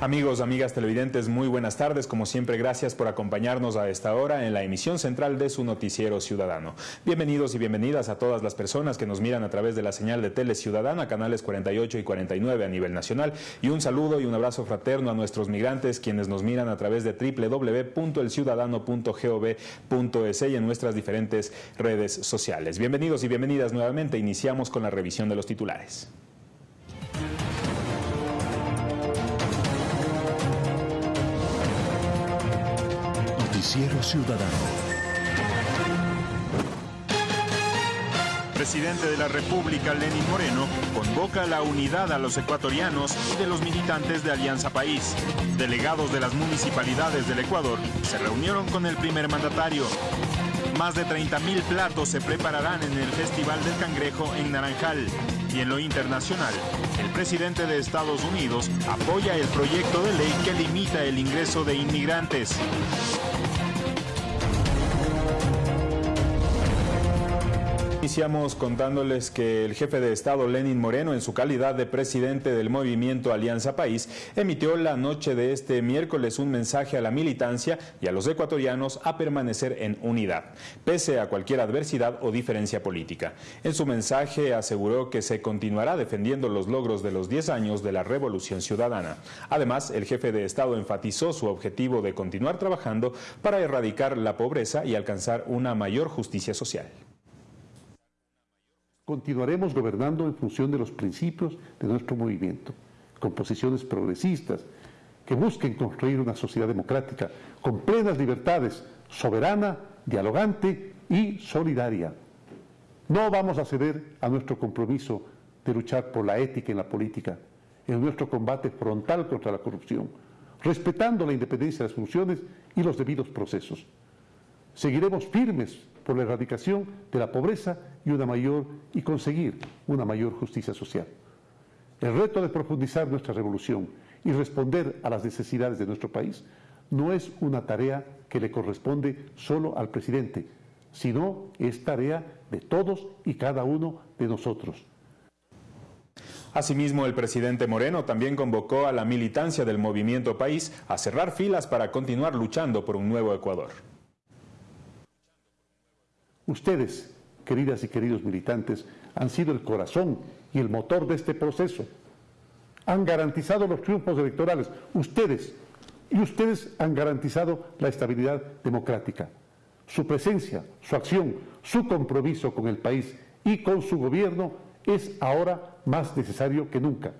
Amigos, amigas televidentes, muy buenas tardes. Como siempre, gracias por acompañarnos a esta hora en la emisión central de su noticiero ciudadano. Bienvenidos y bienvenidas a todas las personas que nos miran a través de la señal de Tele Ciudadana, canales 48 y 49 a nivel nacional. Y un saludo y un abrazo fraterno a nuestros migrantes, quienes nos miran a través de www.elciudadano.gov.es y en nuestras diferentes redes sociales. Bienvenidos y bienvenidas nuevamente. Iniciamos con la revisión de los titulares. Noticiero Ciudadano. Presidente de la República, Lenín Moreno, convoca la unidad a los ecuatorianos y de los militantes de Alianza País. Delegados de las municipalidades del Ecuador se reunieron con el primer mandatario. Más de 30.000 platos se prepararán en el Festival del Cangrejo en Naranjal. Y en lo internacional, el presidente de Estados Unidos apoya el proyecto de ley que limita el ingreso de inmigrantes. Iniciamos contándoles que el jefe de Estado Lenin Moreno, en su calidad de presidente del movimiento Alianza País, emitió la noche de este miércoles un mensaje a la militancia y a los ecuatorianos a permanecer en unidad, pese a cualquier adversidad o diferencia política. En su mensaje aseguró que se continuará defendiendo los logros de los 10 años de la Revolución Ciudadana. Además, el jefe de Estado enfatizó su objetivo de continuar trabajando para erradicar la pobreza y alcanzar una mayor justicia social. Continuaremos gobernando en función de los principios de nuestro movimiento, con posiciones progresistas que busquen construir una sociedad democrática con plenas libertades, soberana, dialogante y solidaria. No vamos a ceder a nuestro compromiso de luchar por la ética en la política, en nuestro combate frontal contra la corrupción, respetando la independencia de las funciones y los debidos procesos. Seguiremos firmes por la erradicación de la pobreza y una mayor y conseguir una mayor justicia social. El reto de profundizar nuestra revolución y responder a las necesidades de nuestro país no es una tarea que le corresponde solo al presidente, sino es tarea de todos y cada uno de nosotros. Asimismo, el presidente Moreno también convocó a la militancia del movimiento país a cerrar filas para continuar luchando por un nuevo Ecuador. Ustedes, queridas y queridos militantes, han sido el corazón y el motor de este proceso. Han garantizado los triunfos electorales. Ustedes, y ustedes han garantizado la estabilidad democrática. Su presencia, su acción, su compromiso con el país y con su gobierno es ahora más necesario que nunca.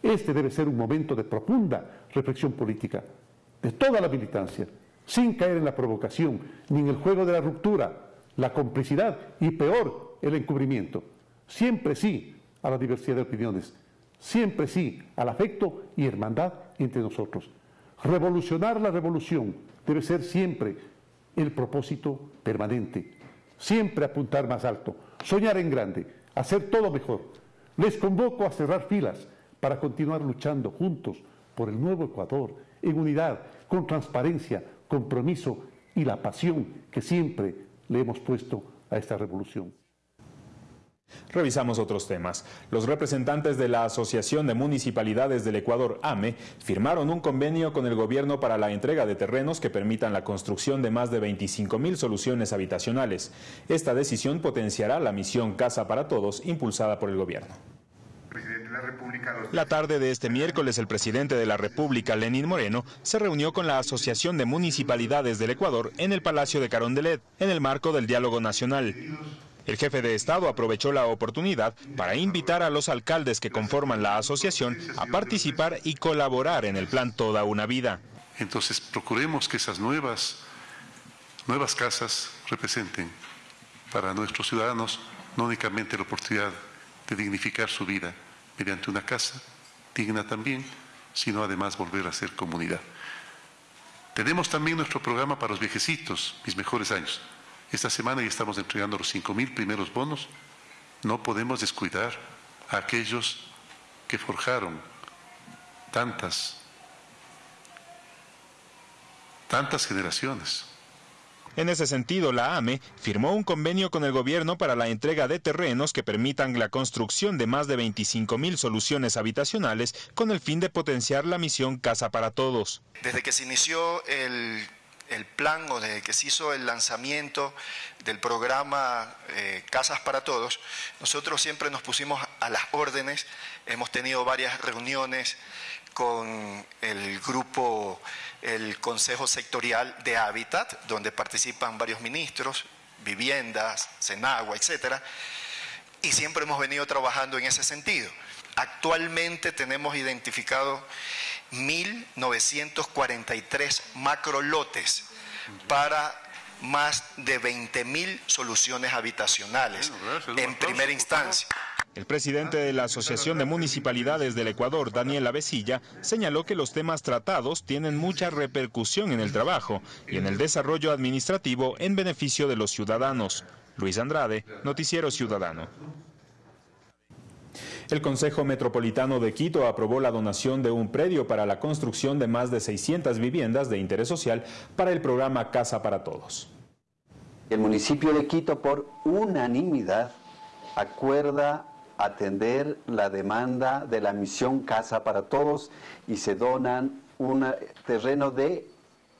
Este debe ser un momento de profunda reflexión política de toda la militancia, sin caer en la provocación ni en el juego de la ruptura, la complicidad y peor, el encubrimiento. Siempre sí a la diversidad de opiniones, siempre sí al afecto y hermandad entre nosotros. Revolucionar la revolución debe ser siempre el propósito permanente, siempre apuntar más alto, soñar en grande, hacer todo mejor. Les convoco a cerrar filas para continuar luchando juntos por el nuevo Ecuador, en unidad, con transparencia, compromiso y la pasión que siempre le hemos puesto a esta revolución. Revisamos otros temas. Los representantes de la Asociación de Municipalidades del Ecuador, AME, firmaron un convenio con el gobierno para la entrega de terrenos que permitan la construcción de más de 25 mil soluciones habitacionales. Esta decisión potenciará la misión Casa para Todos impulsada por el gobierno. La tarde de este miércoles, el presidente de la República, Lenín Moreno, se reunió con la Asociación de Municipalidades del Ecuador en el Palacio de Carondelet, en el marco del diálogo nacional. El jefe de Estado aprovechó la oportunidad para invitar a los alcaldes que conforman la asociación a participar y colaborar en el plan Toda una Vida. Entonces, procuremos que esas nuevas, nuevas casas representen para nuestros ciudadanos no únicamente la oportunidad de dignificar su vida, mediante una casa digna también, sino además volver a ser comunidad. Tenemos también nuestro programa para los viejecitos, mis mejores años. Esta semana ya estamos entregando los 5.000 primeros bonos. No podemos descuidar a aquellos que forjaron tantas, tantas generaciones. En ese sentido, la AME firmó un convenio con el gobierno para la entrega de terrenos que permitan la construcción de más de 25 mil soluciones habitacionales con el fin de potenciar la misión Casa para Todos. Desde que se inició el, plan o desde que se hizo el lanzamiento del programa eh, Casas para Todos, nosotros siempre nos pusimos a las órdenes, hemos tenido varias reuniones con el grupo el Consejo Sectorial de Hábitat, donde participan varios ministros, viviendas, Senagua, etcétera, y siempre hemos venido trabajando en ese sentido. Actualmente tenemos identificado 1.943 macrolotes para más de 20.000 soluciones habitacionales en primera instancia. El presidente de la Asociación de Municipalidades del Ecuador, Daniel Avesilla, señaló que los temas tratados tienen mucha repercusión en el trabajo y en el desarrollo administrativo en beneficio de los ciudadanos. Luis Andrade, Noticiero Ciudadano. El Consejo Metropolitano de Quito aprobó la donación de un predio para la construcción de más de 600 viviendas de interés social para el programa Casa para Todos. El municipio de Quito, por unanimidad, acuerda atender la demanda de la misión Casa para Todos y se donan un terreno de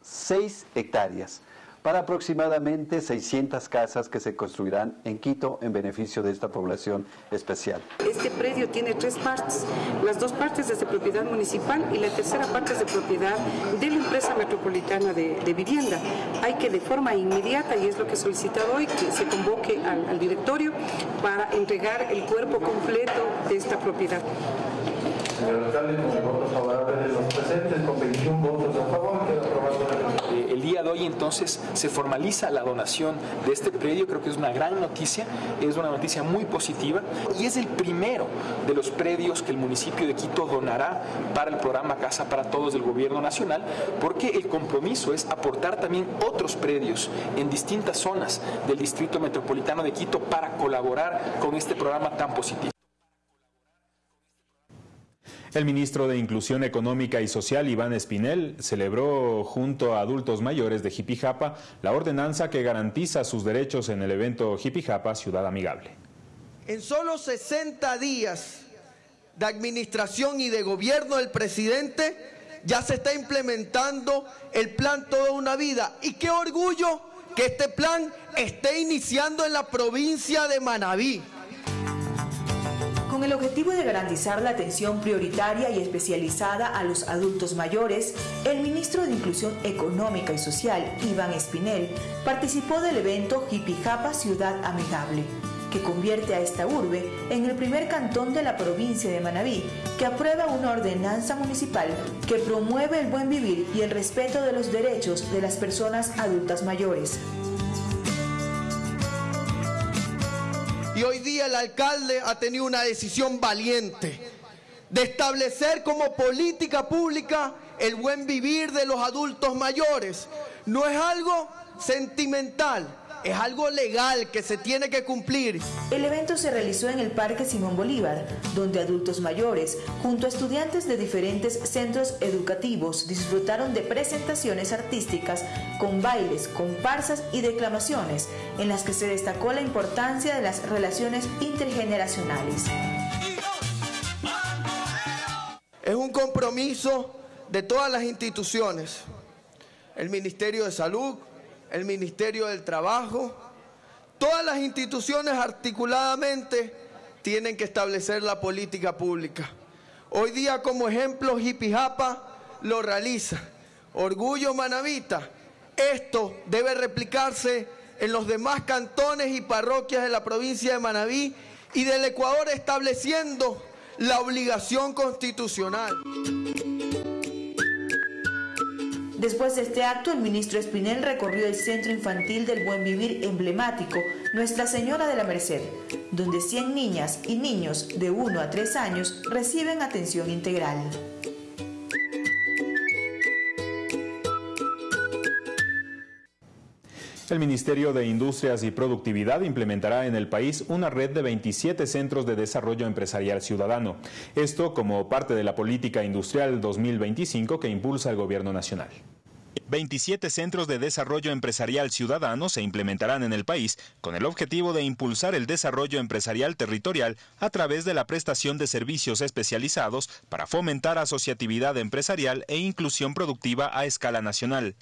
6 hectáreas para aproximadamente 600 casas que se construirán en Quito en beneficio de esta población especial. Este predio tiene tres partes, las dos partes es de propiedad municipal y la tercera parte es de propiedad de la empresa metropolitana de, vivienda. Hay que de forma inmediata, y es lo que he solicitado hoy, que se convoque al, al directorio para entregar el cuerpo completo de esta propiedad. Señor alcalde, con el voto favorable de los presentes, con 21 votos a favor, queda aprobado día de hoy entonces se formaliza la donación de este predio, creo que es una gran noticia, es una noticia muy positiva y es el primero de los predios que el municipio de Quito donará para el programa Casa para Todos del Gobierno Nacional, porque el compromiso es aportar también otros predios en distintas zonas del Distrito Metropolitano de Quito para colaborar con este programa tan positivo. El ministro de Inclusión Económica y Social, Iván Espinel, celebró junto a adultos mayores de Jipijapa la ordenanza que garantiza sus derechos en el evento Jipijapa Ciudad Amigable. En solo 60 días de administración y de gobierno del presidente, ya se está implementando el plan Toda una Vida. Y qué orgullo que este plan esté iniciando en la provincia de Manabí con el objetivo de garantizar la atención prioritaria y especializada a los adultos mayores, el ministro de Inclusión Económica y Social, Iván Espinel, participó del evento Jipijapa Ciudad Amigable, que convierte a esta urbe en el primer cantón de la provincia de Manabí que aprueba una ordenanza municipal que promueve el buen vivir y el respeto de los derechos de las personas adultas mayores. Y hoy día el alcalde ha tenido una decisión valiente de establecer como política pública el buen vivir de los adultos mayores. No es algo sentimental, es algo legal que se tiene que cumplir. El evento se realizó en el Parque Simón Bolívar, donde adultos mayores, junto a estudiantes de diferentes centros educativos, disfrutaron de presentaciones artísticas con bailes, comparsas y declamaciones, en las que se destacó la importancia de las relaciones intergeneracionales. Es un compromiso de todas las instituciones, el Ministerio de Salud, el Ministerio del Trabajo, todas las instituciones articuladamente tienen que establecer la política pública. Hoy día como ejemplo Jipijapa lo realiza. Orgullo Manavita, esto debe replicarse en los demás cantones y parroquias de la provincia de Manabí y del Ecuador estableciendo la obligación constitucional. Después de este acto, el ministro Espinel recorrió el Centro Infantil del Buen Vivir emblemático Nuestra Señora de la Merced, donde 100 niñas y niños de 1 a 3 años reciben atención integral. El Ministerio de Industrias y Productividad implementará en el país una red de 27 centros de desarrollo empresarial ciudadano. Esto como parte de la política industrial 2025 que impulsa el Gobierno Nacional. 27 centros de desarrollo empresarial ciudadano se implementarán en el país con el objetivo de impulsar el desarrollo empresarial territorial a través de la prestación de servicios especializados para fomentar asociatividad empresarial e inclusión productiva a escala nacional.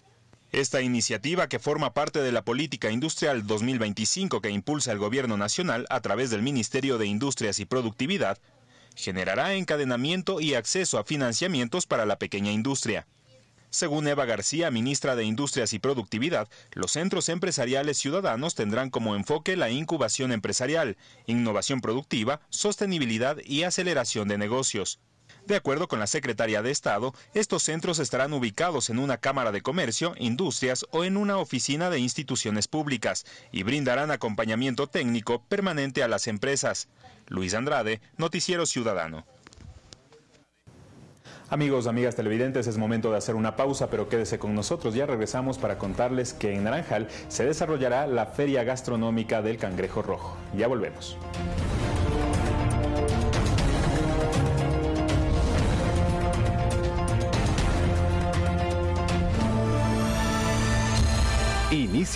Esta iniciativa, que forma parte de la Política Industrial 2025 que impulsa el Gobierno Nacional a través del Ministerio de Industrias y Productividad, generará encadenamiento y acceso a financiamientos para la pequeña industria. Según Eva García, ministra de Industrias y Productividad, los centros empresariales ciudadanos tendrán como enfoque la incubación empresarial, innovación productiva, sostenibilidad y aceleración de negocios. De acuerdo con la secretaria de Estado, estos centros estarán ubicados en una Cámara de Comercio, Industrias o en una oficina de instituciones públicas y brindarán acompañamiento técnico permanente a las empresas. Luis Andrade, Noticiero Ciudadano. Amigos, amigas televidentes, es momento de hacer una pausa, pero quédese con nosotros. Ya regresamos para contarles que en Naranjal se desarrollará la Feria Gastronómica del Cangrejo Rojo. Ya volvemos.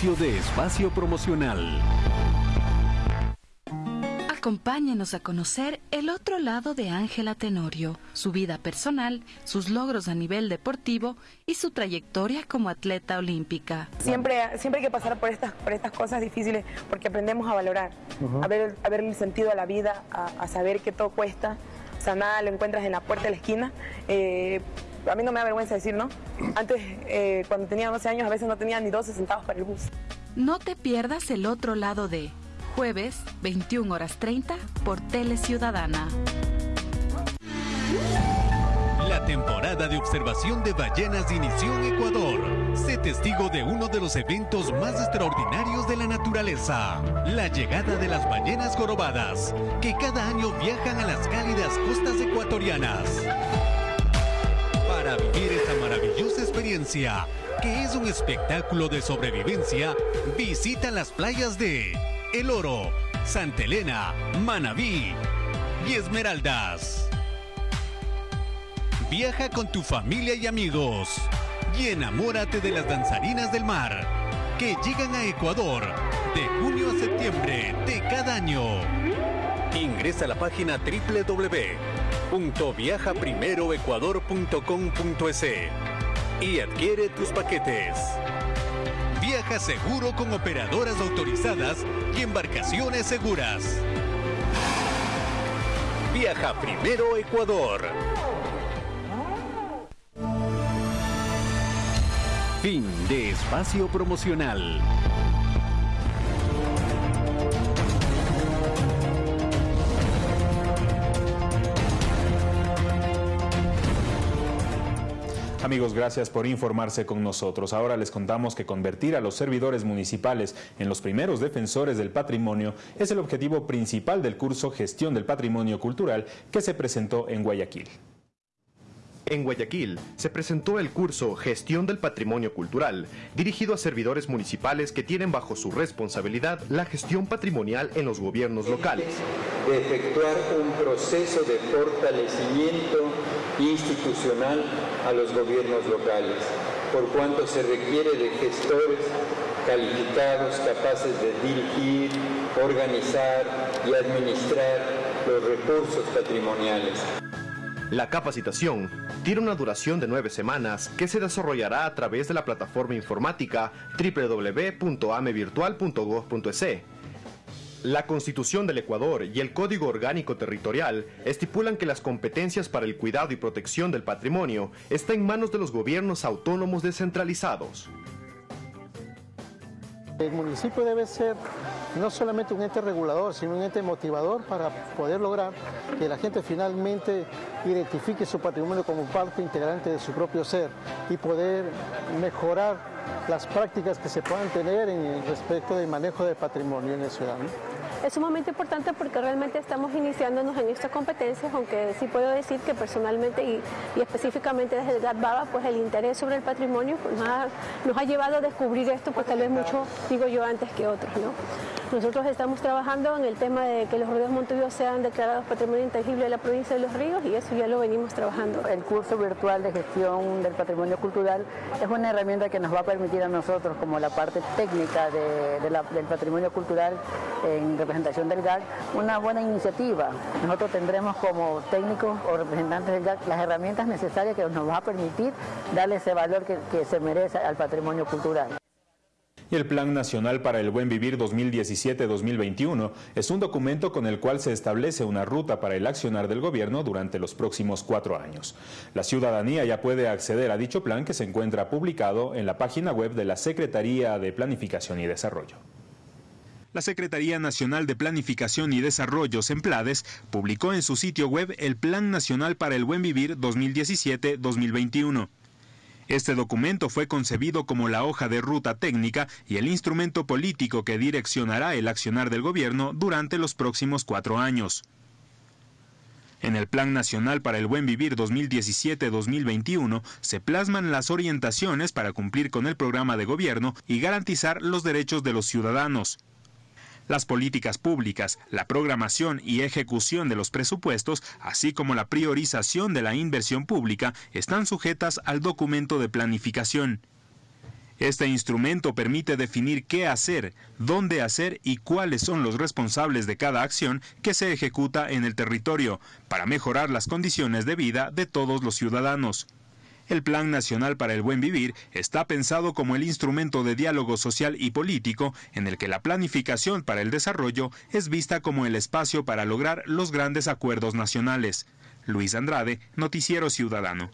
Inicio de espacio promocional. Acompáñenos a conocer el otro lado de Ángela Tenorio, su vida personal, sus logros a nivel deportivo y su trayectoria como atleta olímpica. Siempre, siempre hay que pasar por estas, por estas cosas difíciles porque aprendemos a valorar, a, ver, a ver el sentido a la vida, a, saber que todo cuesta. O sea, nada lo encuentras en la puerta de la esquina. Eh, a mí no me da vergüenza decir, ¿no? Antes, eh, cuando tenía 12 años, a veces no tenía ni 12 centavos para el bus. No te pierdas el otro lado de jueves, 21 horas 30, por Tele Ciudadana. La temporada de observación de ballenas inició en Ecuador. Sé testigo de uno de los eventos más extraordinarios de la naturaleza, la llegada de las ballenas jorobadas, que cada año viajan a las cálidas costas ecuatorianas. Que es un espectáculo de sobrevivencia, visita las playas de El Oro, Santa Elena, Manabí y Esmeraldas. Viaja con tu familia y amigos y enamórate de las danzarinas del mar que llegan a Ecuador de junio a septiembre de cada año. Ingresa a la página www.viajaprimeroecuador.com.es y adquiere tus paquetes. Viaja seguro con operadoras autorizadas y embarcaciones seguras. Viaja primero Ecuador. Fin de espacio promocional. Amigos, gracias por informarse con nosotros. Ahora les contamos que convertir a los servidores municipales en los primeros defensores del patrimonio es el objetivo principal del curso Gestión del Patrimonio Cultural que se presentó en Guayaquil. En Guayaquil se presentó el curso Gestión del Patrimonio Cultural, dirigido a servidores municipales que tienen bajo su responsabilidad la gestión patrimonial en los gobiernos locales. De efectuar un proceso de fortalecimiento institucional a los gobiernos locales, por cuanto se requiere de gestores calificados, capaces de dirigir, organizar y administrar los recursos patrimoniales. La capacitación tiene una duración de nueve semanas que se desarrollará a través de la plataforma informática www.amevirtual.gov.es. La Constitución del Ecuador y el Código Orgánico Territorial estipulan que las competencias para el cuidado y protección del patrimonio están en manos de los gobiernos autónomos descentralizados. El municipio debe ser no solamente un ente regulador, sino un ente motivador para poder lograr que la gente finalmente identifique su patrimonio como parte integrante de su propio ser y poder mejorar las prácticas que se puedan tener en respecto del manejo del patrimonio en la ciudad. Es sumamente importante porque realmente estamos iniciándonos en estas competencias, aunque sí puedo decir que personalmente y, específicamente desde el GATBABA, pues el interés sobre el patrimonio pues, nos, ha, nos ha llevado a descubrir esto, pues tal vez mucho, digo yo, antes que otros. ¿no? Nosotros estamos trabajando en el tema de que los ríos Montevideo sean declarados patrimonio intangible de la provincia de Los Ríos y eso ya lo venimos trabajando. El curso virtual de gestión del patrimonio cultural es una herramienta que nos va a permitir a nosotros, como la parte técnica del patrimonio cultural en representación del GAC, una buena iniciativa. Nosotros tendremos como técnicos o representantes del GAC las herramientas necesarias que nos va a permitir darle ese valor que se merece al patrimonio cultural y el Plan Nacional para el Buen Vivir 2017-2021 es un documento con el cual se establece una ruta para el accionar del gobierno durante los próximos cuatro años. La ciudadanía ya puede acceder a dicho plan que se encuentra publicado en la página web de la Secretaría de Planificación y Desarrollo. La Secretaría Nacional de Planificación y Desarrollo, SEMPLADES, publicó en su sitio web el Plan Nacional para el Buen Vivir 2017-2021. Este documento fue concebido como la hoja de ruta técnica y el instrumento político que direccionará el accionar del gobierno durante los próximos cuatro años. En el Plan Nacional para el Buen Vivir 2017-2021 se plasman las orientaciones para cumplir con el programa de gobierno y garantizar los derechos de los ciudadanos. Las políticas públicas, la programación y ejecución de los presupuestos, así como la priorización de la inversión pública, están sujetas al documento de planificación. Este instrumento permite definir qué hacer, dónde hacer y cuáles son los responsables de cada acción que se ejecuta en el territorio para mejorar las condiciones de vida de todos los ciudadanos. El Plan Nacional para el Buen Vivir está pensado como el instrumento de diálogo social y político en el que la planificación para el desarrollo es vista como el espacio para lograr los grandes acuerdos nacionales. Luis Andrade, Noticiero Ciudadano.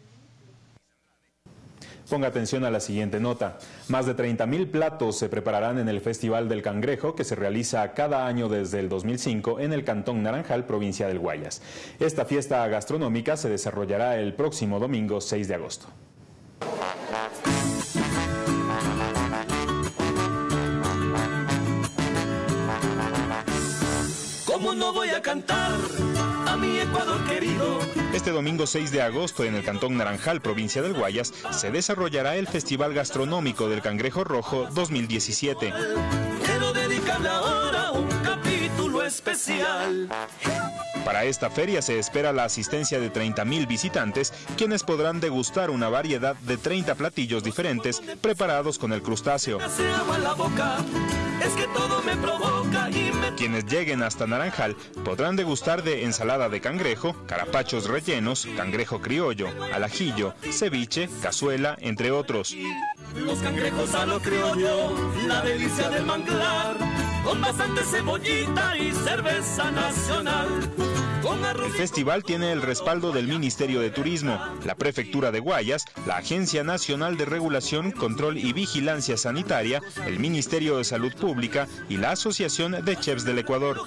Ponga atención a la siguiente nota. Más de 30.000 platos se prepararán en el Festival del Cangrejo que se realiza cada año desde el 2005 en el Cantón Naranjal, provincia del Guayas. Esta fiesta gastronómica se desarrollará el próximo domingo 6 de agosto. ¿Cómo no voy a cantar? mi Ecuador querido. Este domingo 6 de agosto en el Cantón Naranjal, provincia del Guayas, se desarrollará el Festival Gastronómico del Cangrejo Rojo 2017. Quiero dedicarle ahora un capítulo especial. Para esta feria se espera la asistencia de 30.000 visitantes, quienes podrán degustar una variedad de 30 platillos diferentes preparados con el crustáceo. Quienes lleguen hasta Naranjal podrán degustar de ensalada de cangrejo, carapachos rellenos, cangrejo criollo, al ajillo, ceviche, cazuela, entre otros. Los cangrejos a lo criollo, la delicia del manglar, con bastante cebollita y cerveza nacional. El festival tiene el respaldo del Ministerio de Turismo, la Prefectura de Guayas, la Agencia Nacional de Regulación, Control y Vigilancia Sanitaria, el Ministerio de Salud Pública y la Asociación de Chefs del Ecuador.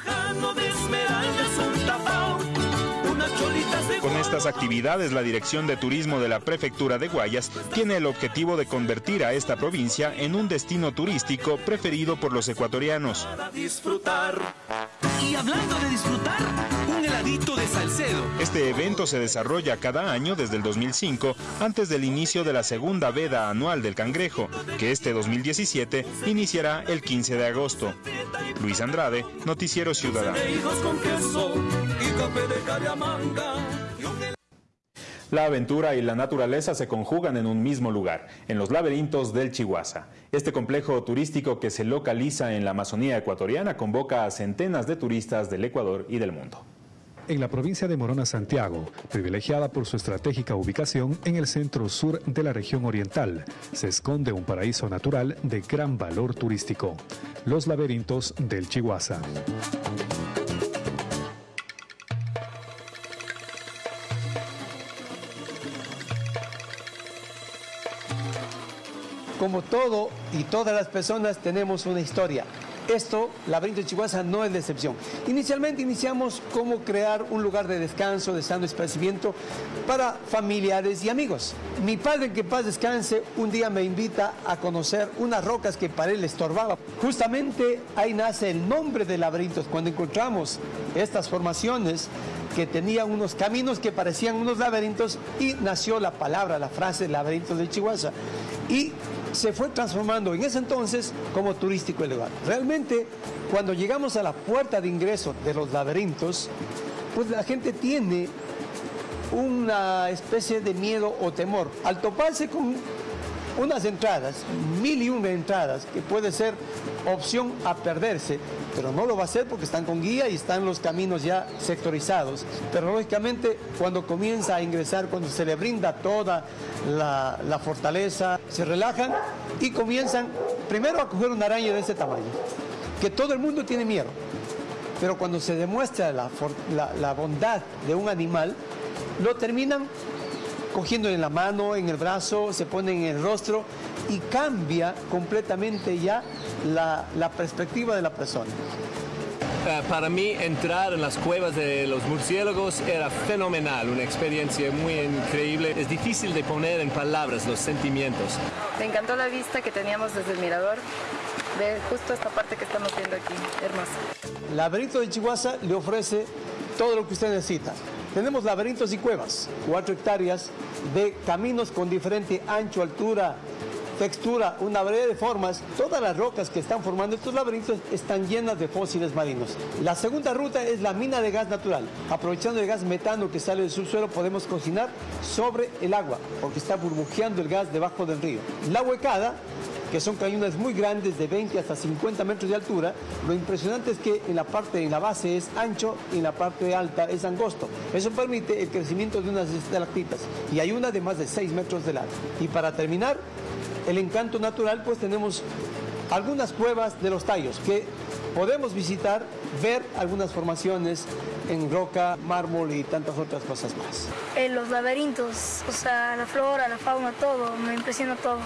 Con estas actividades, la Dirección de Turismo de la Prefectura de Guayas tiene el objetivo de convertir a esta provincia en un destino turístico preferido por los ecuatorianos. Y hablando de disfrutar, un heladito de Salcedo. Este evento se desarrolla cada año desde el 2005, antes del inicio de la segunda veda anual del cangrejo, que este 2017 iniciará el 15 de agosto. Luis Andrade, Noticiero Ciudadano. La aventura y la naturaleza se conjugan en un mismo lugar, en los laberintos del Chihuahua. Este complejo turístico que se localiza en la Amazonía ecuatoriana convoca a centenas de turistas del Ecuador y del mundo. En la provincia de Morona, Santiago, privilegiada por su estratégica ubicación en el centro sur de la región oriental, se esconde un paraíso natural de gran valor turístico, los laberintos del Chihuahua. Como todo y todas las personas tenemos una historia. esto, Laberinto de Chihuahua no es la excepción. Inicialmente iniciamos cómo crear un lugar de descanso, de sano esparcimiento para familiares y amigos. Mi padre, que paz descanse, un día me invita a conocer unas rocas que para él estorbaba. Justamente ahí nace el nombre de laberintos. Cuando encontramos estas formaciones que tenían unos caminos que parecían unos laberintos y nació la palabra, la frase laberintos de Chihuahua. Y se fue transformando en ese entonces como turístico el lugar. Realmente, cuando llegamos a la puerta de ingreso de los laberintos, pues la gente tiene una especie de miedo o temor. Al toparse con unas entradas, mil y una entradas, que puede ser opción a perderse, pero no lo va a hacer porque están con guía y están los caminos ya sectorizados. Pero lógicamente cuando comienza a ingresar, cuando se le brinda toda la, fortaleza, se relajan y comienzan primero a coger una araña de ese tamaño, que todo el mundo tiene miedo. Pero cuando se demuestra la bondad de un animal, lo terminan cogiendo en la mano, en el brazo, se ponen en el rostro y cambia completamente ya la, la perspectiva de la persona. Uh, para mí entrar en las cuevas de los murciélagos era fenomenal, una experiencia muy increíble. Es difícil de poner en palabras los sentimientos. Me encantó la vista que teníamos desde el mirador de justo esta parte que estamos viendo aquí, hermosa. Laberinto de Chihuahua le ofrece todo lo que usted necesita. Tenemos laberintos y cuevas, cuatro hectáreas de caminos con diferente ancho, altura, textura, una variedad de formas. Todas las rocas que están formando estos laberintos están llenas de fósiles marinos. La segunda ruta es la mina de gas natural. Aprovechando el gas metano que sale del subsuelo, podemos cocinar sobre el agua, porque está burbujeando el gas debajo del río. La huecada que son cañones muy grandes de 20 hasta 50 metros de altura. Lo impresionante es que en la parte, en la base es ancho y en la parte alta es angosto. Eso permite el crecimiento de unas estalactitas y hay una de más de 6 metros de largo. Y para terminar, el encanto natural, pues tenemos algunas cuevas de los tallos que podemos visitar, ver algunas formaciones en roca, mármol y tantas otras cosas más. En los laberintos, o sea, la flora, la fauna, todo, me impresionó todo.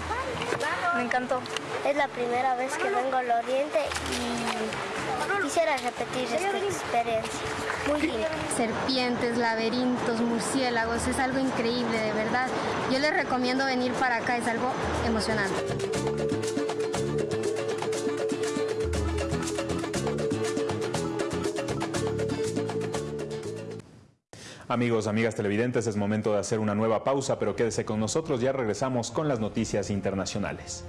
Me encantó. Es la primera vez que vengo al Oriente y quisiera repetir esta experiencia. Muy lindo. Serpientes, laberintos, murciélagos, es algo increíble, de verdad. Yo les recomiendo venir para acá, es algo emocionante. Amigos, amigas televidentes, es momento de hacer una nueva pausa, pero quédese con nosotros, ya regresamos con las noticias internacionales.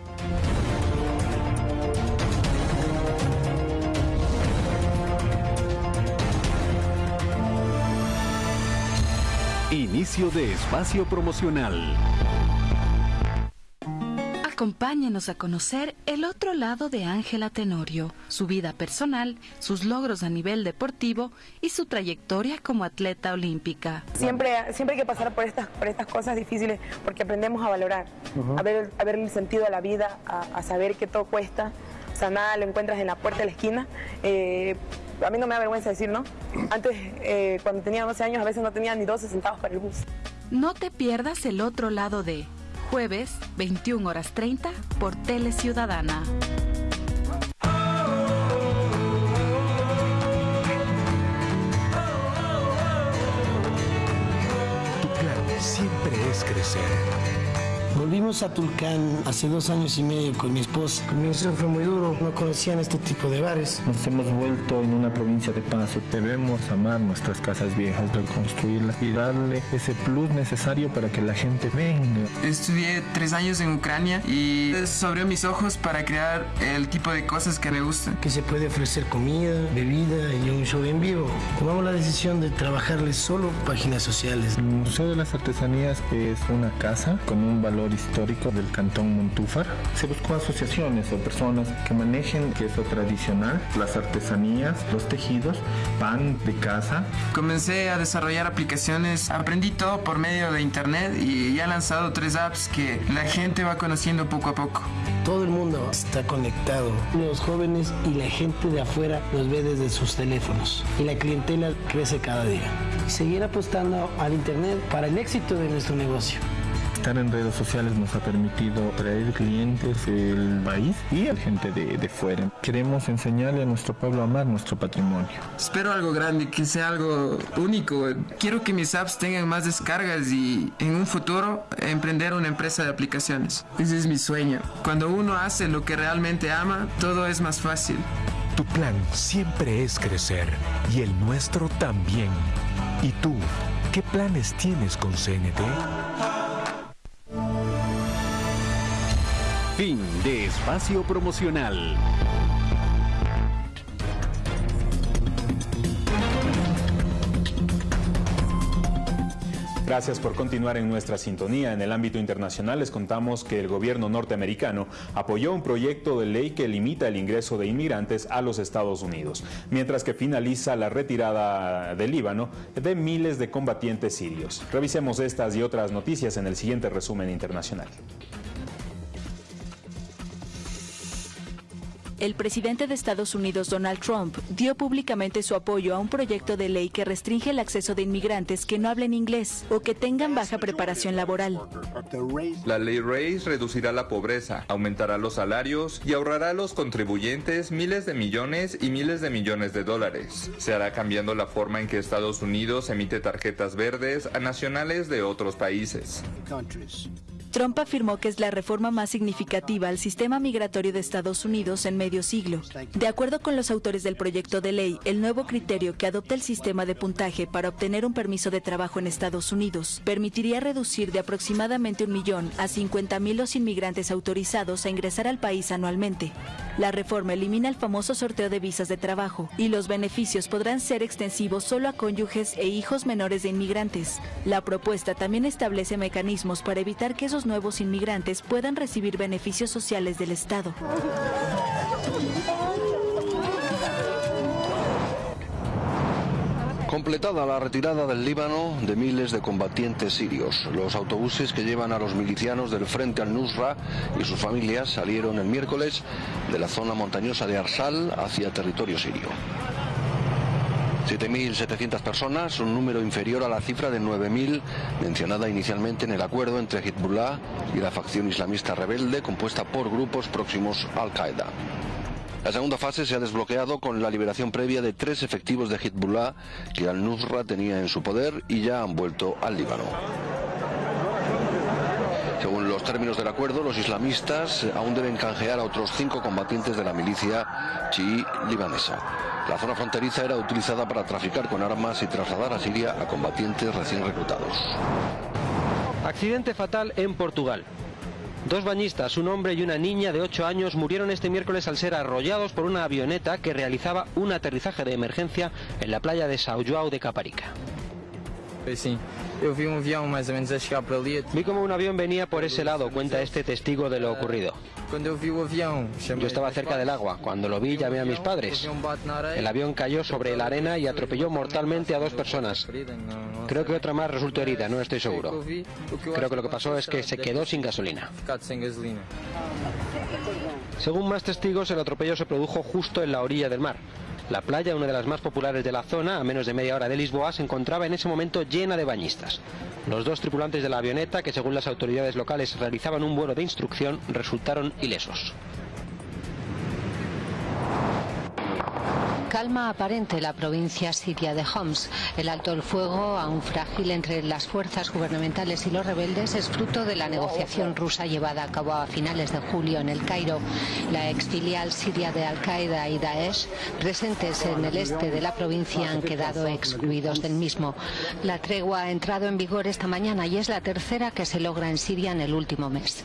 Inicio de espacio promocional. Acompáñenos a conocer el otro lado de Ángela Tenorio, su vida personal, sus logros a nivel deportivo y su trayectoria como atleta olímpica. Siempre, siempre hay que pasar por estas, por estas cosas difíciles porque aprendemos a valorar, a, ver, a ver el sentido de la vida, a, saber que todo cuesta. O sea, nada lo encuentras en la puerta de la esquina. Eh, a mí no me da vergüenza decir, ¿no? Antes, eh, cuando tenía 12 años, a veces no tenía ni 12 centavos para el bus. No te pierdas el otro lado de jueves 21 horas 30 por Tele Ciudadana. Tu plan siempre es crecer. Volvimos a Tulcán hace dos años y medio con mi esposa. El comienzo fue muy duro, no conocían este tipo de bares. Nos hemos vuelto en una provincia de paz. Debemos amar nuestras casas viejas, reconstruirlas y darle ese plus necesario para que la gente venga. Estudié tres años en Ucrania y eso abrió mis ojos para crear el tipo de cosas que me gustan. Que se puede ofrecer comida, bebida y un show en vivo. Tomamos la decisión de trabajarles solo páginas sociales. El Museo de las Artesanías es una casa con un valor histórico del cantón Montúfar. Se buscó asociaciones o personas que manejen queso tradicional, las artesanías, los tejidos, pan de casa. Comencé a desarrollar aplicaciones, aprendí todo por medio de internet y ya he lanzado tres apps que la gente va conociendo poco a poco. Todo el mundo está conectado, los jóvenes y la gente de afuera los ve desde sus teléfonos y la clientela crece cada día. Seguir apostando al internet para el éxito de nuestro negocio estar en redes sociales nos ha permitido traer clientes del país y a gente de, de fuera. Queremos enseñarle a nuestro pueblo a amar nuestro patrimonio. Espero algo grande, que sea algo único. Quiero que mis apps tengan más descargas y en un futuro emprender una empresa de aplicaciones. Ese es mi sueño. Cuando uno hace lo que realmente ama, todo es más fácil. Tu plan siempre es crecer y el nuestro también. ¿Y tú, qué planes tienes con CNT? Fin de espacio promocional. Gracias por continuar en nuestra sintonía. En el ámbito internacional les contamos que el gobierno norteamericano apoyó un proyecto de ley que limita el ingreso de inmigrantes a los Estados Unidos, mientras que finaliza la retirada del Líbano de miles de combatientes sirios. Revisemos estas y otras noticias en el siguiente resumen internacional. El presidente de Estados Unidos, Donald Trump, dio públicamente su apoyo a un proyecto de ley que restringe el acceso de inmigrantes que no hablen inglés o que tengan baja preparación laboral. La ley RACE reducirá la pobreza, aumentará los salarios y ahorrará a los contribuyentes miles de millones y miles de millones de dólares. Se hará cambiando la forma en que Estados Unidos emite tarjetas verdes a nacionales de otros países. Trump afirmó que es la reforma más significativa al sistema migratorio de Estados Unidos en medio siglo. De acuerdo con los autores del proyecto de ley, el nuevo criterio que adopta el sistema de puntaje para obtener un permiso de trabajo en Estados Unidos permitiría reducir de aproximadamente un millón a 50 mil los inmigrantes autorizados a ingresar al país anualmente. La reforma elimina el famoso sorteo de visas de trabajo y los beneficios podrán ser extensivos solo a cónyuges e hijos menores de inmigrantes. La propuesta también establece mecanismos para evitar que esos nuevos inmigrantes puedan recibir beneficios sociales del Estado. Completada la retirada del Líbano de miles de combatientes sirios, los autobuses que llevan a los milicianos del frente al Nusra y sus familias salieron el miércoles de la zona montañosa de Arsal hacia territorio sirio. 7.700 personas, un número inferior a la cifra de 9.000 mencionada inicialmente en el acuerdo entre Hezbollah y la facción islamista rebelde compuesta por grupos próximos a Al-Qaeda. La segunda fase se ha desbloqueado con la liberación previa de tres efectivos de Hezbollah que al-Nusra tenía en su poder y ya han vuelto al Líbano. Términos del acuerdo, los islamistas aún deben canjear a otros cinco combatientes de la milicia chií libanesa. La zona fronteriza era utilizada para traficar con armas y trasladar a Siria a combatientes recién reclutados. Accidente fatal en Portugal. Dos bañistas, un hombre y una niña de 8 años, murieron este miércoles al ser arrollados por una avioneta que realizaba un aterrizaje de emergencia en la playa de São João de Caparica. Vi como un avión venía por ese lado, cuenta este testigo de lo ocurrido. Yo estaba cerca del agua. Cuando lo vi llamé a mis padres. El avión cayó sobre la arena y atropelló mortalmente a dos personas. Creo que otra más resultó herida, no estoy seguro. Creo que lo que pasó es que se quedó sin gasolina. Según más testigos, el atropello se produjo justo en la orilla del mar. La playa, una de las más populares de la zona, a menos de media hora de Lisboa, se encontraba en ese momento llena de bañistas. Los dos tripulantes de la avioneta, que según las autoridades locales realizaban un vuelo de instrucción, resultaron ilesos. Calma aparente la provincia siria de Homs. El alto el fuego, aún frágil entre las fuerzas gubernamentales y los rebeldes, es fruto de la negociación rusa llevada a cabo a finales de julio en el Cairo. La exfilial siria de Al-Qaeda y Daesh, presentes en el este de la provincia, han quedado excluidos del mismo. La tregua ha entrado en vigor esta mañana y es la tercera que se logra en Siria en el último mes.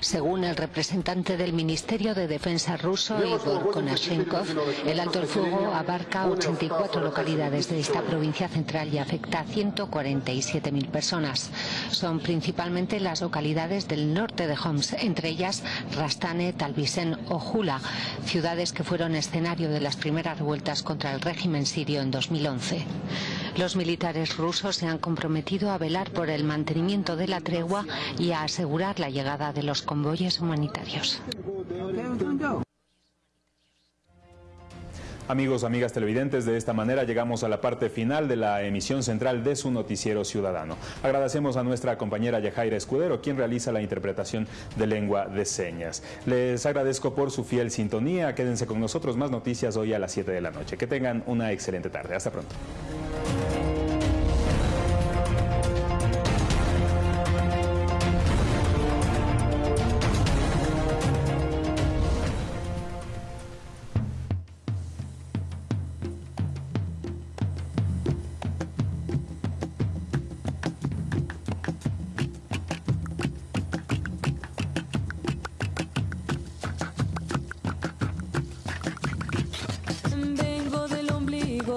Según el representante del Ministerio de Defensa ruso, Igor Konashenkov, el alto el fuego abarca 84 localidades de esta provincia central y afecta a 147.000 personas. Son principalmente las localidades del norte de Homs, entre ellas Rastane, Talbisen o Jula, ciudades que fueron escenario de las primeras revueltas contra el régimen sirio en 2011. Los militares rusos se han comprometido a velar por el mantenimiento de la tregua y a asegurar la llegada de los convoyes humanitarios. Amigos, amigas televidentes, de esta manera llegamos a la parte final de la emisión central de su noticiero ciudadano. Agradecemos a nuestra compañera Yajaira Escudero, quien realiza la interpretación de lengua de señas. Les agradezco por su fiel sintonía. Quédense con nosotros, más noticias hoy a las 7 de la noche. Que tengan una excelente tarde. Hasta pronto. Thank you.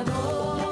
Ecuador.